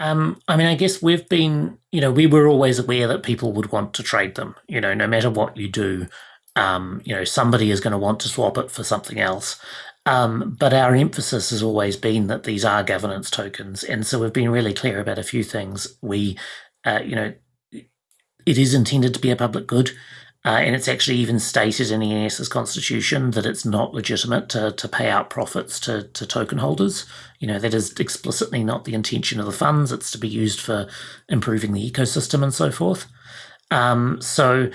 um, I mean, I guess we've been, you know, we were always aware that people would want to trade them. You know, no matter what you do, um, you know, somebody is going to want to swap it for something else. Um, but our emphasis has always been that these are governance tokens, and so we've been really clear about a few things. We, uh, you know, it is intended to be a public good, uh, and it's actually even stated in ENS's constitution that it's not legitimate to to pay out profits to to token holders. You know, that is explicitly not the intention of the funds. It's to be used for improving the ecosystem and so forth. Um, so,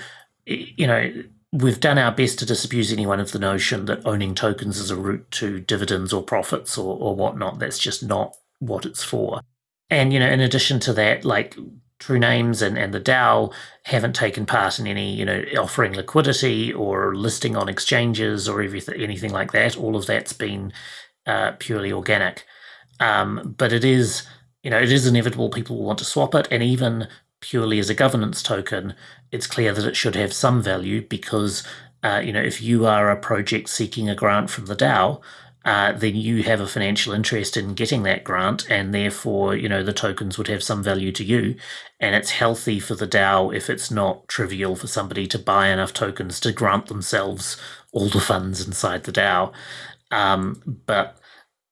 you know we've done our best to disabuse anyone of the notion that owning tokens is a route to dividends or profits or, or whatnot. That's just not what it's for. And, you know, in addition to that, like True Names and, and the DAO haven't taken part in any, you know, offering liquidity or listing on exchanges or everything, anything like that. All of that's been uh, purely organic. Um, but it is, you know, it is inevitable people will want to swap it. And even purely as a governance token, it's clear that it should have some value because, uh, you know, if you are a project seeking a grant from the DAO, uh, then you have a financial interest in getting that grant, and therefore, you know, the tokens would have some value to you. And it's healthy for the DAO if it's not trivial for somebody to buy enough tokens to grant themselves all the funds inside the DAO. Um, but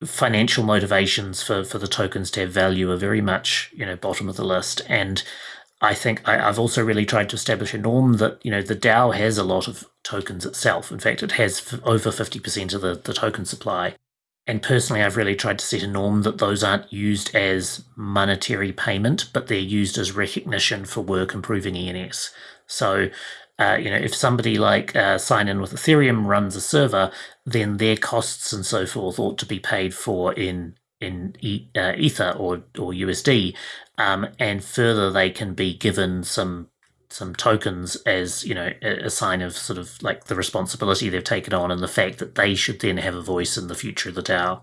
financial motivations for, for the tokens to have value are very much, you know, bottom of the list. And I think I, have also really tried to establish a norm that you know the DAO has a lot of tokens itself. In fact, it has over fifty percent of the, the token supply. And personally, I've really tried to set a norm that those aren't used as monetary payment, but they're used as recognition for work improving ENS. So, uh, you know, if somebody like uh, Sign In with Ethereum runs a server, then their costs and so forth ought to be paid for in in e- uh, Ether or or USD, um, and further they can be given some some tokens as you know a, a, sign of sort of like the responsibility they've taken on and the fact that they should then have a voice in the future of the DAO.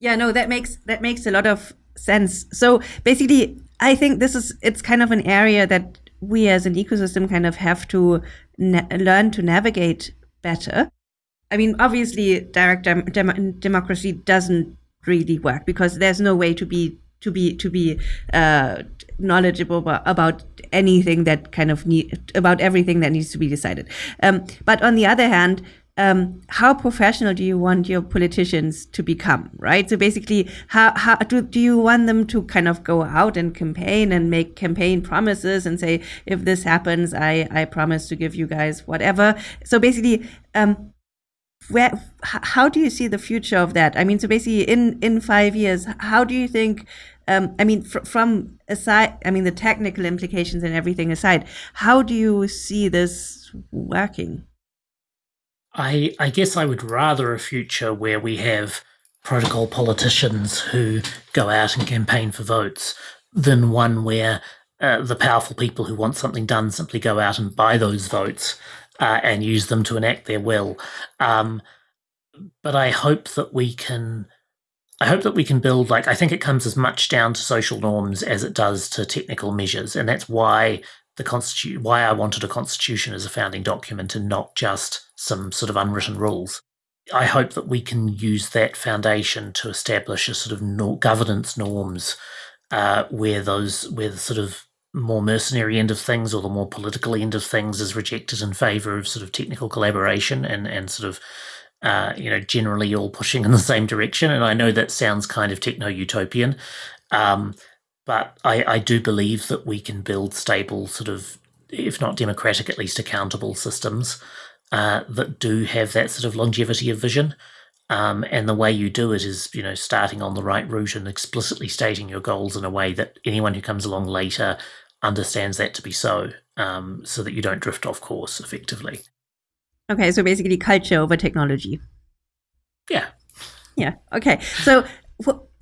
Yeah, no, that makes that makes a lot of sense. So basically, I think this is it's kind of an area that we as an ecosystem kind of have to learn to navigate better. I mean, obviously, direct dem- dem- democracy doesn't really work because there's no way to be to be to be uh, knowledgeable about, anything that kind of need about everything that needs to be decided. Um, but on the other hand, um, how professional do you want your politicians to become, right? So basically, how, how do, do you want them to kind of go out and campaign and make campaign promises and say, if this happens, I, I promise to give you guys whatever. So basically, um, where how do you see the future of that i mean so basically in in five years how do you think um, i mean fr from aside i mean the technical implications and everything aside how do you see this working i i guess i would rather a future where we have protocol politicians who go out and campaign for votes than one where uh, the powerful people who want something done simply go out and buy those votes uh, and use them to enact their will. Um, but I hope that we can. I hope that we can build like I think it comes as much down to social norms as it does to technical measures, and that's why the constitution why I wanted a constitution as a founding document and not just some sort of unwritten rules. I hope that we can use that foundation to establish a sort of no governance norms uh, where those where the sort of more mercenary end of things or the more political end of things is rejected in favor of sort of technical collaboration and and sort of uh, you know generally all pushing in the same direction. And I know that sounds kind of techno utopian. Um, but I, I do believe that we can build stable, sort of, if not democratic, at least accountable systems uh, that do have that sort of longevity of vision. Um, and the way you do it is, you know, starting on the right route and explicitly stating your goals in a way that anyone who comes along later understands that to be so, um, so that you don't drift off course effectively. Okay, so basically culture over technology. Yeah. Yeah. Okay. So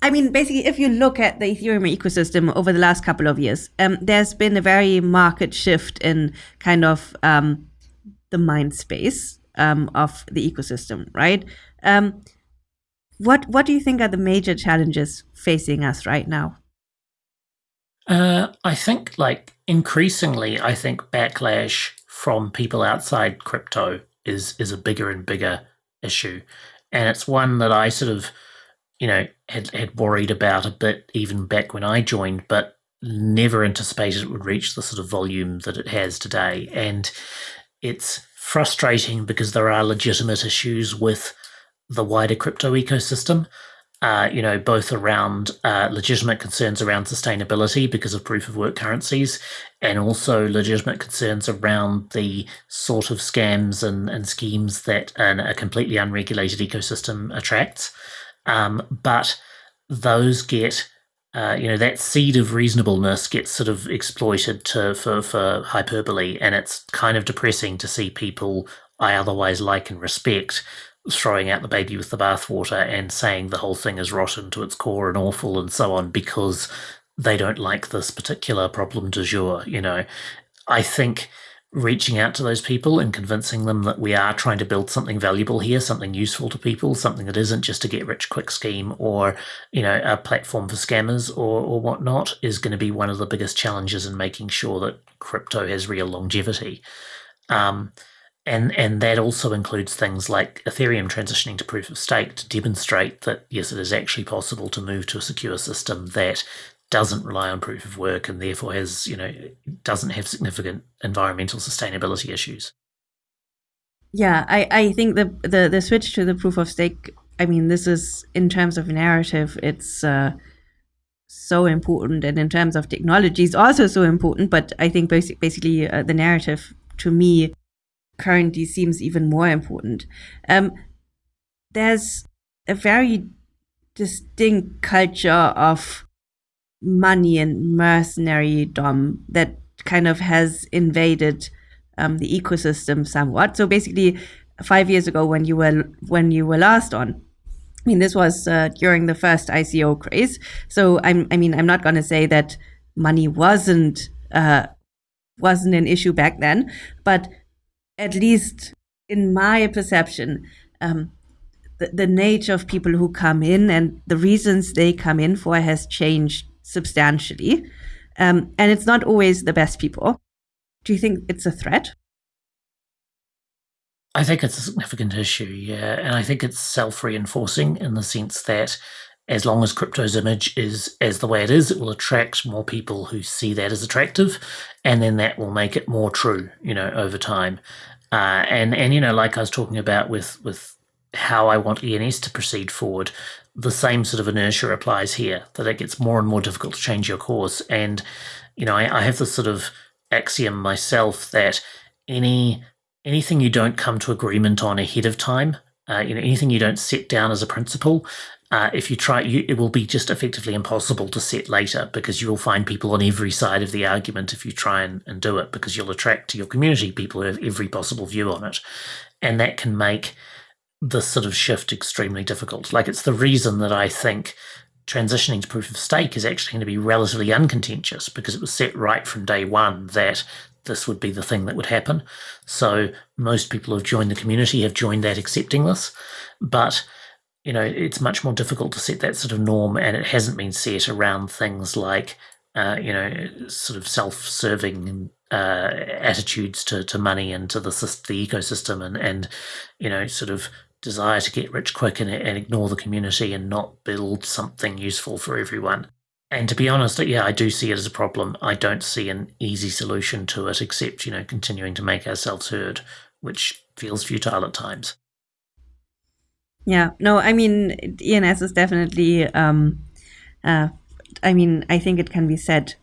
I mean, basically, if you look at the Ethereum ecosystem over the last couple of years, um, there's been a very market shift in kind of um, the mind space um, of the ecosystem, right? Um, what What do you think are the major challenges facing us right now? Uh, I think, like increasingly, I think backlash from people outside crypto is is a bigger and bigger issue, and it's one that I sort of you know, had, had worried about a bit even back when I joined, but never anticipated it would reach the sort of volume that it has today. And it's frustrating because there are legitimate issues with the wider crypto ecosystem. Uh, you know, both around uh, legitimate concerns around sustainability because of proof of work currencies, and also legitimate concerns around the sort of scams and, and schemes that an, a completely unregulated ecosystem attracts. Um, but those get, uh, you know, that seed of reasonableness gets sort of exploited to for for hyperbole, and it's kind of depressing to see people I otherwise like and respect throwing out the baby with the bathwater and saying the whole thing is rotten to its core and awful and so on because they don't like this particular problem du jour. You know, I think reaching out to those people and convincing them that we are trying to build something valuable here, something useful to people, something that isn't just a get rich quick scheme or, you know, a platform for scammers or, or whatnot is going to be one of the biggest challenges in making sure that crypto has real longevity. Um, and and that also includes things like Ethereum transitioning to proof of stake to demonstrate that yes, it is actually possible to move to a secure system that doesn't rely on proof of work and therefore has, you know, doesn't have significant environmental sustainability issues. Yeah, I, I think the, the the switch to the proof of stake. I mean, this is in terms of narrative, it's uh, so important, and in terms of technology, it's also so important. But I think basic, basically uh, the narrative to me currently seems even more important. Um, there's a very distinct culture of money and mercenary dom that kind of has invaded um, the ecosystem somewhat. So basically, five years ago, when you were when you were last on, I mean, this was uh, during the first ICO craze. So I'm, I mean, I'm not going to say that money wasn't uh, wasn't an issue back then, but at least in my perception, um, the, the nature of people who come in and the reasons they come in for has changed substantially. Um, and it's not always the best people. Do you think it's a threat? I think it's a significant issue, yeah. And I think it's self reinforcing in the sense that as long as crypto's image is as the way it is, it will attract more people who see that as attractive. And then that will make it more true, you know, over time. Uh, and, and, you know, like I was talking about with, with how I want ENS to proceed forward, the same sort of inertia applies here that it gets more and more difficult to change your course. And, you know, I, I have this sort of axiom myself that any anything you don't come to agreement on ahead of time, uh, you know, anything you don't set down as a principle, uh, if you try, you, it will be just effectively impossible to set later because you will find people on every side of the argument if you try and, and do it because you'll attract to your community people who have every possible view on it. And that can make this sort of shift extremely difficult. Like it's the reason that I think transitioning to proof of stake is actually going to be relatively uncontentious because it was set right from day one that this would be the thing that would happen. So most people who've joined the community have joined that accepting this. But you know, it's much more difficult to set that sort of norm, and it hasn't been set around things like, uh, you know, sort of self-serving uh, attitudes to, to money and to the the ecosystem, and and you know, sort of desire to get rich quick and, and ignore the community and not build something useful for everyone. And to be honest, yeah, I do see it as a problem. I don't see an easy solution to it except, you know, continuing to make ourselves heard, which feels futile at times. Yeah, no, I mean, ENS is definitely, um, uh, I mean, I think it can be said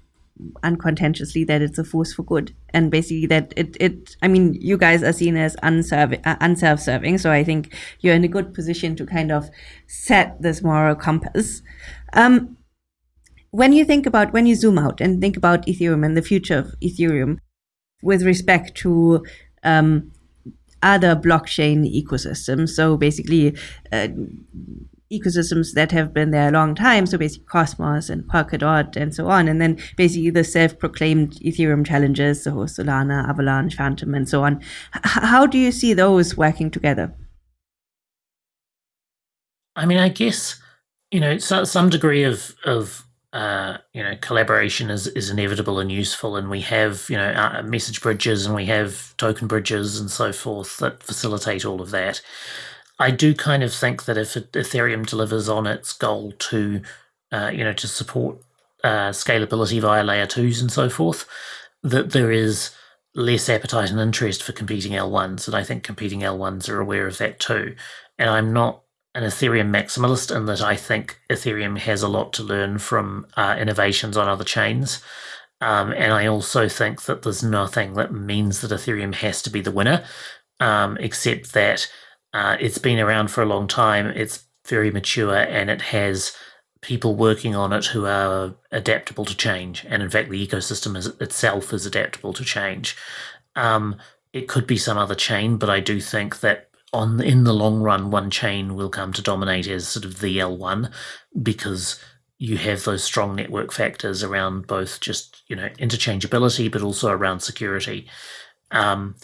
uncontentiously that it's a force for good and basically that it, it I mean, you guys are seen as unserv- uh, unself-serving. So I think you're in a good position to kind of set this moral compass. Um, when you think about, when you zoom out and think about Ethereum and the future of Ethereum with respect to um, other blockchain ecosystems. So basically, uh, ecosystems that have been there a long time. So basically, Cosmos and Polkadot and so on. And then basically the self-proclaimed Ethereum challenges, so Solana, Avalanche, Fantom, and so on. H how do you see those working together? I mean, I guess you know so, some degree of of uh, you know, collaboration is, is inevitable and useful, and we have you know uh, message bridges and we have token bridges and so forth that facilitate all of that. I do kind of think that if Ethereum delivers on its goal to, uh, you know, to support uh, scalability via layer twos and so forth, that there is less appetite and interest for competing L1s, and I think competing L1s are aware of that too. And I'm not an Ethereum maximalist in that I think Ethereum has a lot to learn from uh, innovations on other chains. Um, and I also think that there's nothing that means that Ethereum has to be the winner, um, except that uh, it's been around for a long time, it's very mature, and it has people working on it who are adaptable to change. And in fact, the ecosystem is, itself is adaptable to change. Um, it could be some other chain, but I do think that on in the long run, one chain will come to dominate as sort of the L1 because you have those strong network factors around both just you know interchangeability, but also around security. Um,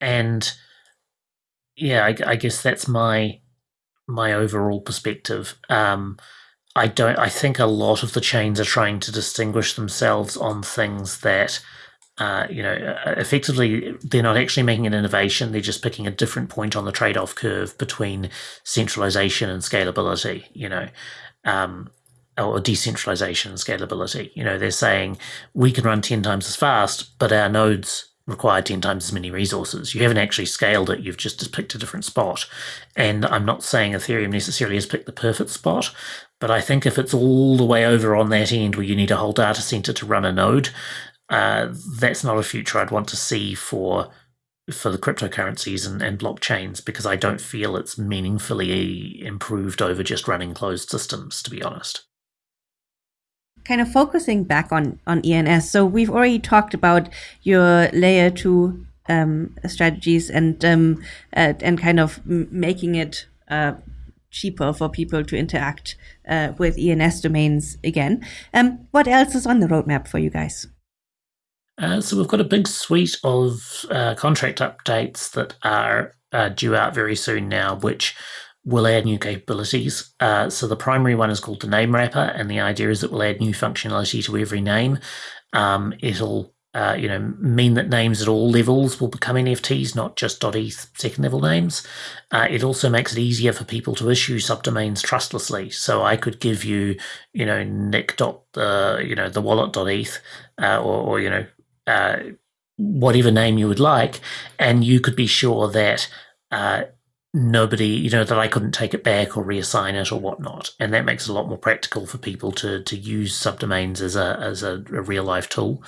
and yeah, I, I, guess that's my my overall perspective. Um, I don't. I think a lot of the chains are trying to distinguish themselves on things that uh, you know, uh, effectively, they're not actually making an innovation. They're just picking a different point on the trade-off curve between centralization and scalability. You know, um, or decentralization and scalability. You know, they're saying we can run ten times as fast, but our nodes require 10 times as many resources. You haven't actually scaled it, you've just picked a different spot. And I'm not saying Ethereum necessarily has picked the perfect spot, but I think if it's all the way over on that end where you need a whole data center to run a node, uh, that's not a future I'd want to see for for the cryptocurrencies and, and blockchains because I don't feel it's meaningfully improved over just running closed systems, to be honest. Kind of focusing back on, on ENS. So we've already talked about your layer two um, strategies and um, uh, and kind of making it uh, cheaper for people to interact uh, with ENS domains again. Um, what else is on the roadmap for you guys? Uh, so we've got a big suite of uh, contract updates that are uh, due out very soon now, which will add new capabilities. Uh, so the primary one is called the name wrapper, and the idea is it will add new functionality to every name. Um, it'll uh, you know, mean that names at all levels will become NFTs, not just .eth second level names. Uh, it also makes it easier for people to issue subdomains trustlessly. So I could give you, you know, nick dot uh, you know the wallet eth, uh, or, or you know uh, whatever name you would like, and you could be sure that nobody, you know, that I couldn't take it back or reassign it or whatnot. And that makes it a lot more practical for people to to use subdomains as a as a, a real life tool.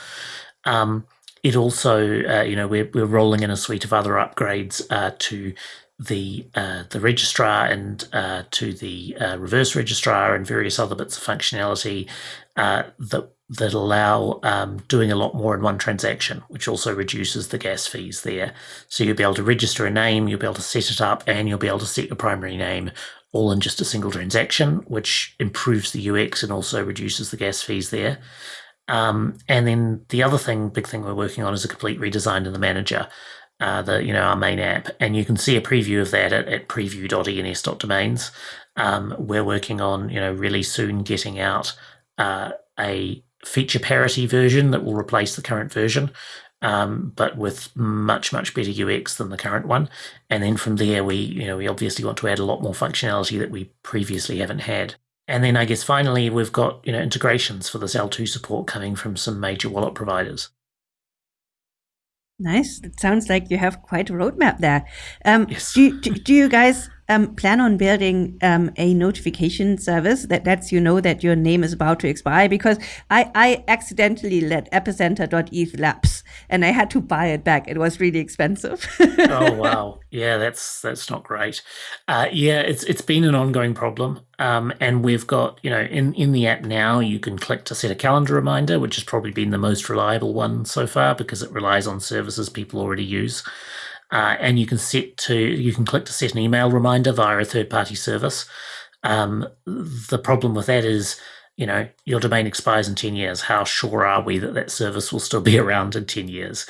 Um, it also, uh, you know, we're we're rolling in a suite of other upgrades uh, to the uh, the registrar and uh, to the uh, reverse registrar and various other bits of functionality uh, that that allow um, doing a lot more in one transaction, which also reduces the gas fees there. So you'll be able to register a name, you'll be able to set it up, and you'll be able to set your primary name all in just a single transaction, which improves the UX and also reduces the gas fees there. Um, and then the other thing, big thing we're working on is a complete redesign of the manager, uh, the you know our main app, and you can see a preview of that at, at preview.ens.domains. Um, we're working on you know really soon getting out uh, a feature parity version that will replace the current version, um, but with much much better UX than the current one. And then from there, we you know we obviously want to add a lot more functionality that we previously haven't had. And then I guess finally we've got you know integrations for this L2 support coming from some major wallet providers. Nice. It sounds like you have quite a roadmap there. Um, yes. do, do, do you guys um, plan on building um, a notification service that lets you know that your name is about to expire? Because I, I accidentally let epicenter.eth lapse and I had to buy it back. It was really expensive. oh wow, yeah, that's that's not great. Uh, yeah, it's it's been an ongoing problem, um, and we've got you know in in the app now you can click to set a calendar reminder, which has probably been the most reliable one so far because it relies on services people already use. Uh, and you can set to you can click to set an email reminder via a third party service. Um, the problem with that is, you know, your domain expires in ten years. How sure are we that that service will still be around in ten years?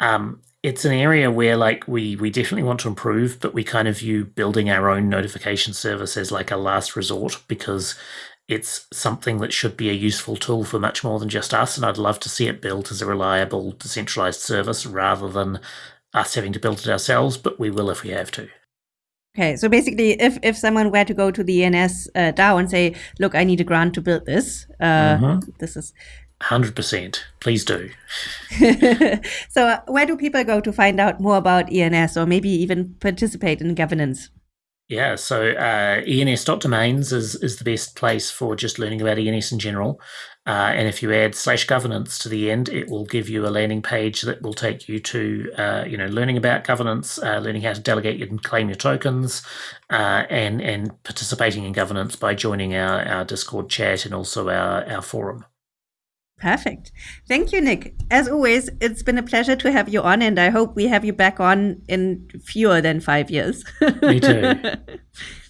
Um, it's an area where like we we definitely want to improve, but we kind of view building our own notification service as like a last resort because it's something that should be a useful tool for much more than just us. And I'd love to see it built as a reliable, decentralized service rather than us having to build it ourselves, but we will if we have to. Okay, so basically, if if someone were to go to the ENS uh, DAO and say, "Look, I need a grant to build this," uh, mm-hmm. this is hundred percent. Please do. so, uh, where do people go to find out more about ENS, or maybe even participate in governance? Yeah, so uh, ens.domains is, is the best place for just learning about ENS in general. Uh, and if you add slash governance to the end, it will give you a landing page that will take you to, uh, you know, learning about governance, uh, learning how to delegate and claim your tokens, uh, and and participating in governance by joining our, our Discord chat and also our, our forum. Perfect. Thank you, Nick. As always, it's been a pleasure to have you on, and I hope we have you back on in fewer than five years. Me too.